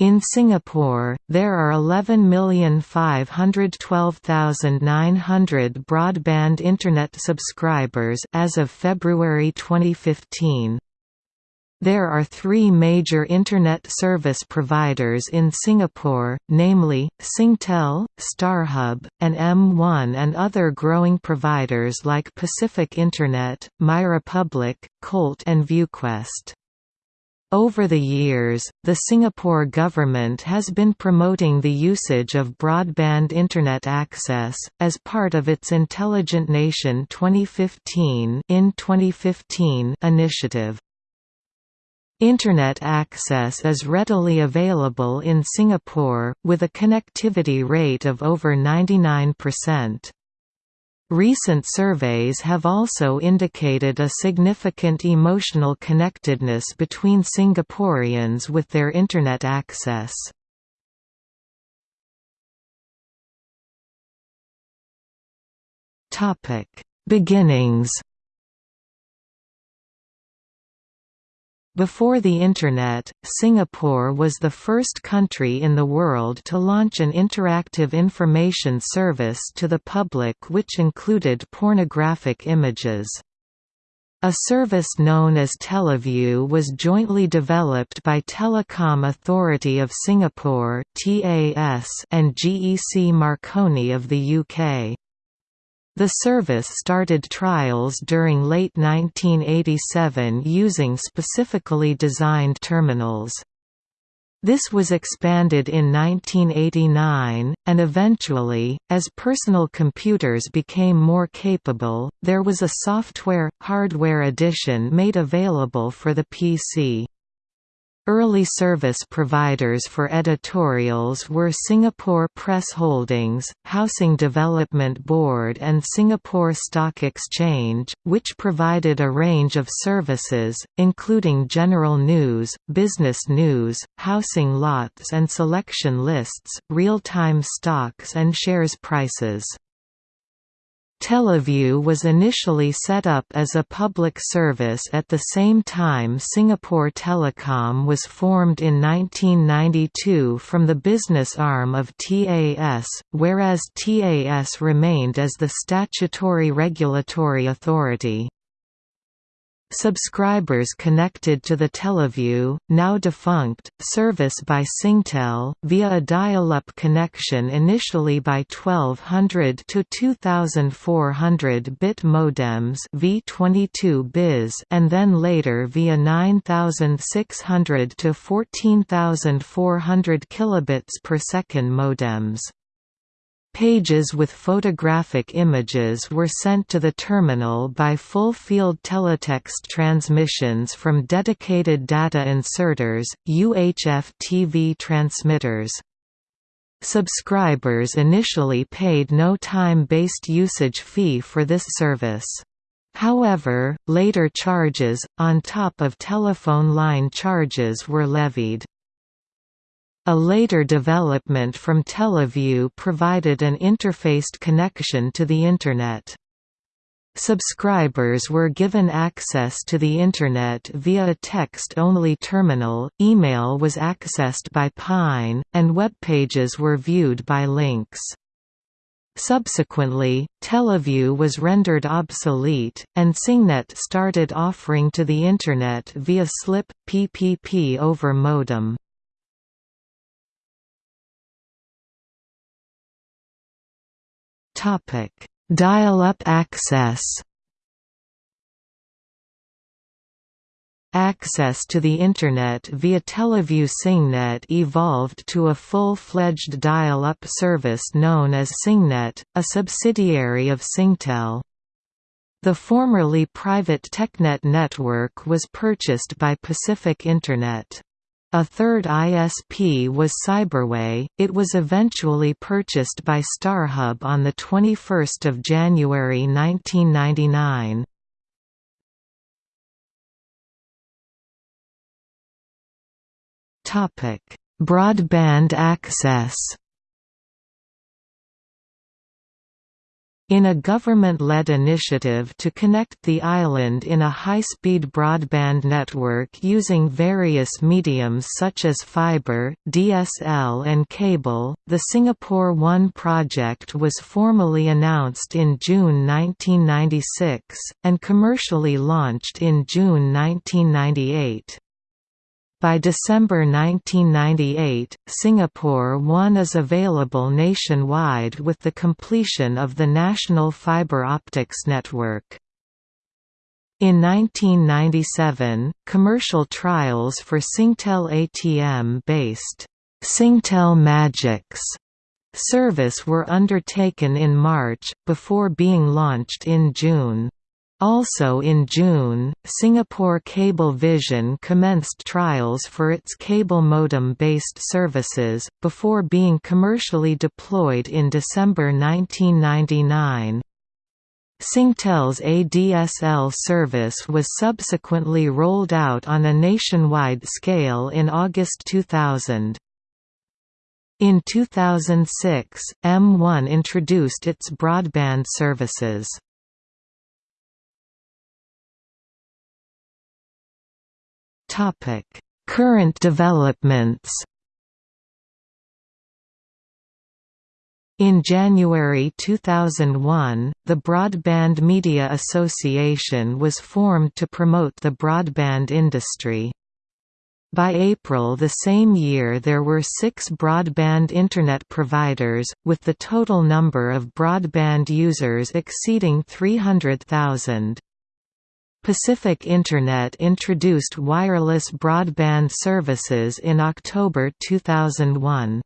In Singapore, there are 11,512,900 broadband Internet subscribers as of February 2015. There are three major Internet service providers in Singapore, namely, Singtel, StarHub, and M1 and other growing providers like Pacific Internet, MyRepublic, Colt and ViewQuest. Over the years, the Singapore government has been promoting the usage of broadband Internet access, as part of its Intelligent Nation 2015, in 2015 initiative. Internet access is readily available in Singapore, with a connectivity rate of over 99%. Recent surveys have also indicated a significant emotional connectedness between Singaporeans with their Internet access. Beginnings Before the Internet, Singapore was the first country in the world to launch an interactive information service to the public which included pornographic images. A service known as Teleview was jointly developed by Telecom Authority of Singapore and GEC Marconi of the UK. The service started trials during late 1987 using specifically designed terminals. This was expanded in 1989, and eventually, as personal computers became more capable, there was a software-hardware edition made available for the PC. Early service providers for editorials were Singapore Press Holdings, Housing Development Board and Singapore Stock Exchange, which provided a range of services, including general news, business news, housing lots and selection lists, real-time stocks and shares prices. Teleview was initially set up as a public service at the same time Singapore Telecom was formed in 1992 from the business arm of TAS, whereas TAS remained as the statutory regulatory authority. Subscribers connected to the Teleview, now defunct, service by Singtel, via a dial-up connection initially by 1200 to 2400 bit modems V22 bis and then later via 9600 to 14400 kilobits per second modems. Pages with photographic images were sent to the terminal by full-field teletext transmissions from dedicated data inserters, UHF TV transmitters. Subscribers initially paid no time-based usage fee for this service. However, later charges, on top of telephone line charges were levied. A later development from Teleview provided an interfaced connection to the Internet. Subscribers were given access to the Internet via a text-only terminal, email was accessed by Pine, and web pages were viewed by Lynx. Subsequently, Teleview was rendered obsolete, and Singnet started offering to the Internet via SLIP, PPP over modem. Dial-up access Access to the Internet via Teleview Singnet evolved to a full-fledged dial-up service known as Singnet, a subsidiary of Singtel. The formerly private TechNet network was purchased by Pacific Internet. A third ISP was Cyberway. It was eventually purchased by StarHub on the 21st of January 1999. Topic: Broadband access. In a government-led initiative to connect the island in a high-speed broadband network using various mediums such as fiber, DSL and cable, the Singapore One project was formally announced in June 1996, and commercially launched in June 1998. By December 1998, Singapore One is available nationwide with the completion of the national fibre optics network. In 1997, commercial trials for Singtel ATM-based Singtel Magix service were undertaken in March, before being launched in June. Also in June, Singapore Cable Vision commenced trials for its cable modem-based services, before being commercially deployed in December 1999. Singtel's ADSL service was subsequently rolled out on a nationwide scale in August 2000. In 2006, M1 introduced its broadband services. Current developments. In January 2001, the Broadband Media Association was formed to promote the broadband industry. By April the same year there were six broadband Internet providers, with the total number of broadband users exceeding 300,000. Pacific Internet introduced wireless broadband services in October 2001.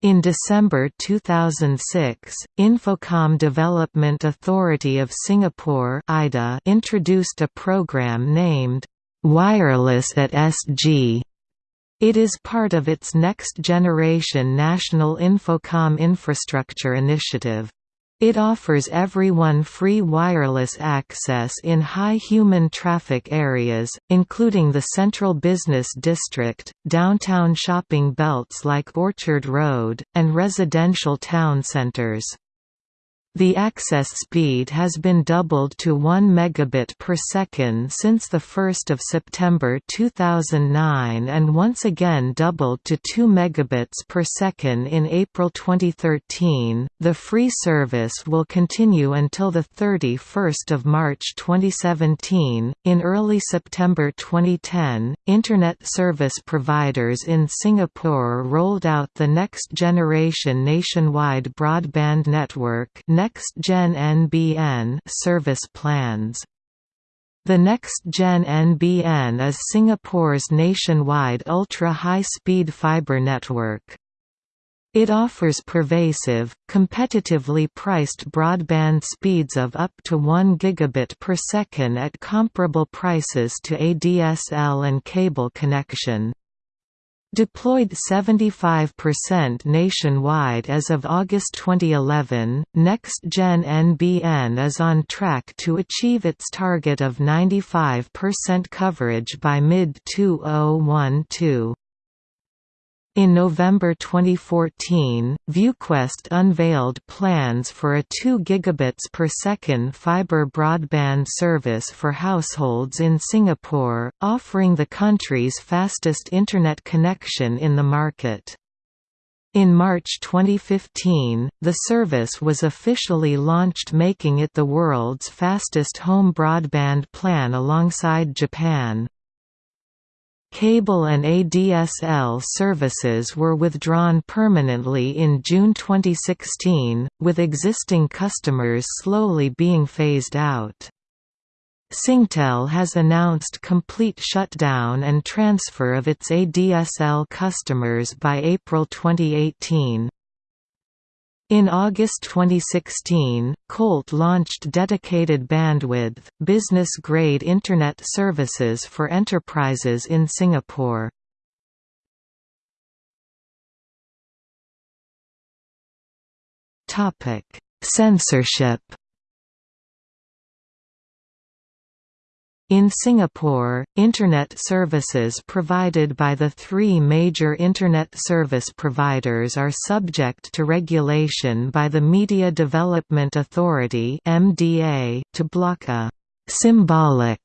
In December 2006, Infocomm Development Authority of Singapore (IDA) introduced a program named, "'Wireless at SG' It is part of its Next Generation National Infocomm Infrastructure Initiative. It offers everyone free wireless access in high human traffic areas, including the Central Business District, downtown shopping belts like Orchard Road, and residential town centers. The access speed has been doubled to 1 megabit per second since the 1st of September 2009 and once again doubled to 2 megabits per second in April 2013. The free service will continue until the 31st of March 2017. In early September 2010, internet service providers in Singapore rolled out the next generation nationwide broadband network Next-Gen NBN service plans. The Next-Gen NBN is Singapore's nationwide ultra-high-speed fibre network. It offers pervasive, competitively priced broadband speeds of up to 1 gigabit per second at comparable prices to ADSL and cable connection. Deployed 75% nationwide as of August 2011, Next-Gen NBN is on track to achieve its target of 95% coverage by mid-2012. In November 2014, ViewQuest unveiled plans for a 2 gigabits per second fiber broadband service for households in Singapore, offering the country's fastest internet connection in the market. In March 2015, the service was officially launched making it the world's fastest home broadband plan alongside Japan. Cable and ADSL services were withdrawn permanently in June 2016, with existing customers slowly being phased out. Singtel has announced complete shutdown and transfer of its ADSL customers by April 2018. In August 2016, Colt launched dedicated bandwidth, business-grade Internet services for enterprises in Singapore. Censorship In Singapore, Internet services provided by the three major Internet service providers are subject to regulation by the Media Development Authority to block a «symbolic»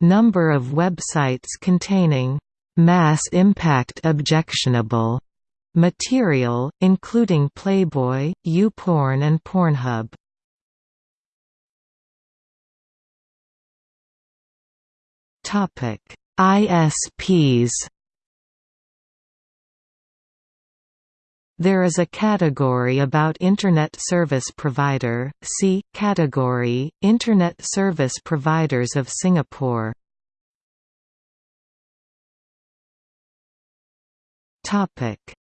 number of websites containing «mass impact objectionable» material, including Playboy, YouPorn and Pornhub. Topic: ISPs. There is a category about Internet Service Provider, see, category, Internet Service Providers of Singapore.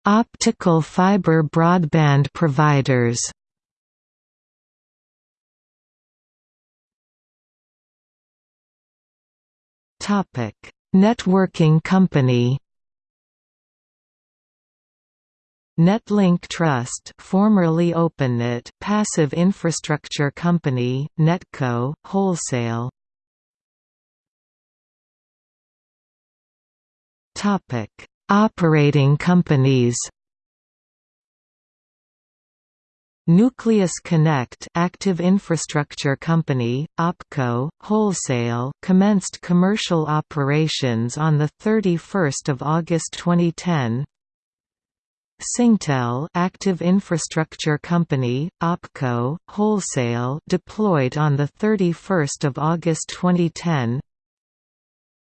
Optical fiber broadband providers Topic: Networking company. Netlink Trust, formerly OpenNet, passive infrastructure company, Netco, wholesale. Operating companies. Nucleus Connect Active Infrastructure Company, OPCO, Wholesale commenced commercial operations on 31 August 2010 Singtel Active Infrastructure Company, OPCO, Wholesale deployed on 31 August 2010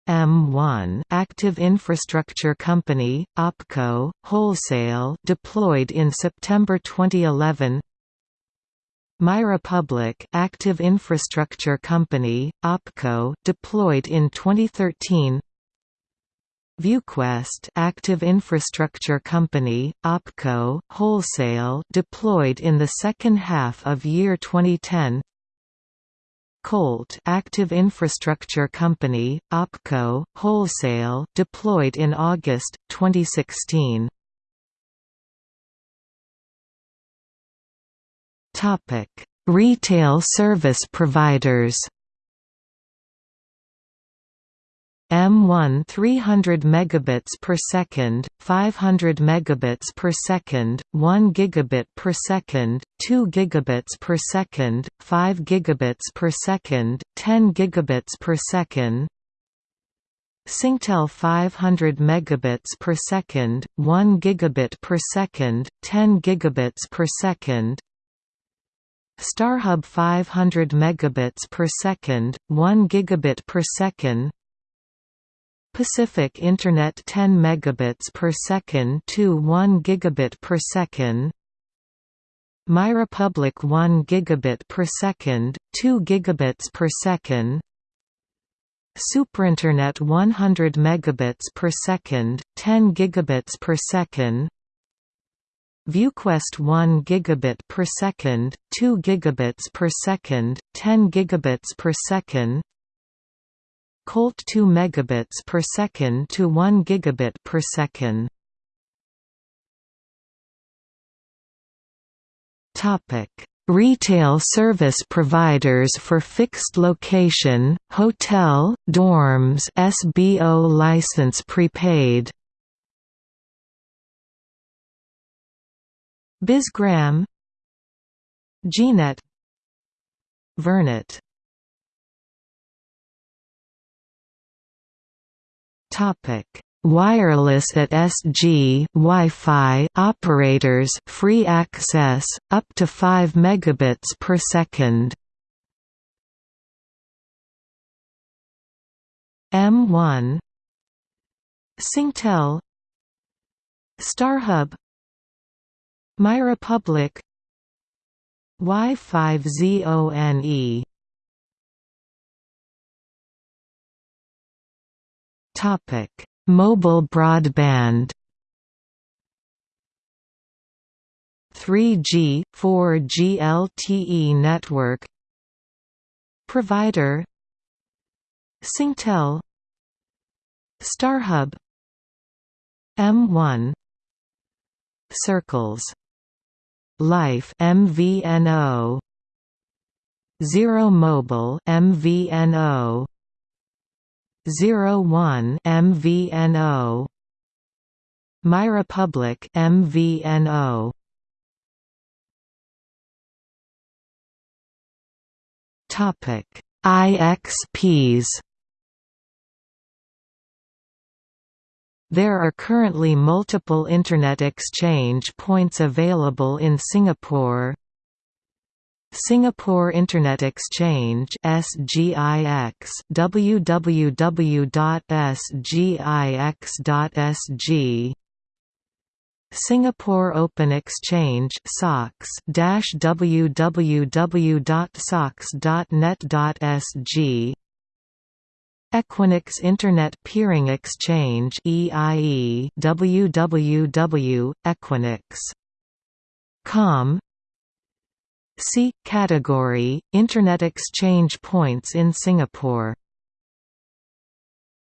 M1 Active Infrastructure Company, OPCO, Wholesale deployed in September 2011 MyRepublic Active Infrastructure Company, OPCO deployed in 2013 ViewQuest Active Infrastructure Company, OPCO, Wholesale deployed in the second half of year 2010 Colt Active Infrastructure Company, OPCO, Wholesale deployed in August, 2016. Retail service providers M1 300 megabits per second, 500 megabits per second, 1 gigabit per second, 2 gigabits per second, 5 gigabits per second, 10 gigabits per second. Singtel 500 megabits per second, 1 gigabit per second, 10 gigabits per second. StarHub 500 megabits per second, 1 gigabit per second. Pacific Internet 10 megabits per second to 1 gigabit per second. MyRepublic 1 gigabit per second 2 gigabits per second. SuperInternet 100 megabits per second 10 gigabits per second. ViewQuest 1 gigabit per second 2 gigabits per second 10 gigabits per second Colt 2 megabits per second to 1 gigabit per second. Topic: Retail service providers for fixed location, hotel, dorms, SBO license prepaid. Bizgram Gnet Vernet Topic: Wireless at SG Wi-Fi operators free access up to 5 megabits per second. M1 Singtel. StarHub. MyRepublic. Y5ZONE Topic: Mobile broadband 3G, 4G LTE network Provider Singtel StarHub M1 Circles Life MVNO Zero Mobile MVNO 01 MVNO MyRepublic MVNO Topic. IXPs There are currently multiple Internet exchange points available in Singapore Singapore Internet Exchange SGIX www.sgix.sg Singapore Open Exchange SOX www.sox.net.sg Equinix Internet Peering Exchange EIE www.equinix.com See category Internet exchange points in Singapore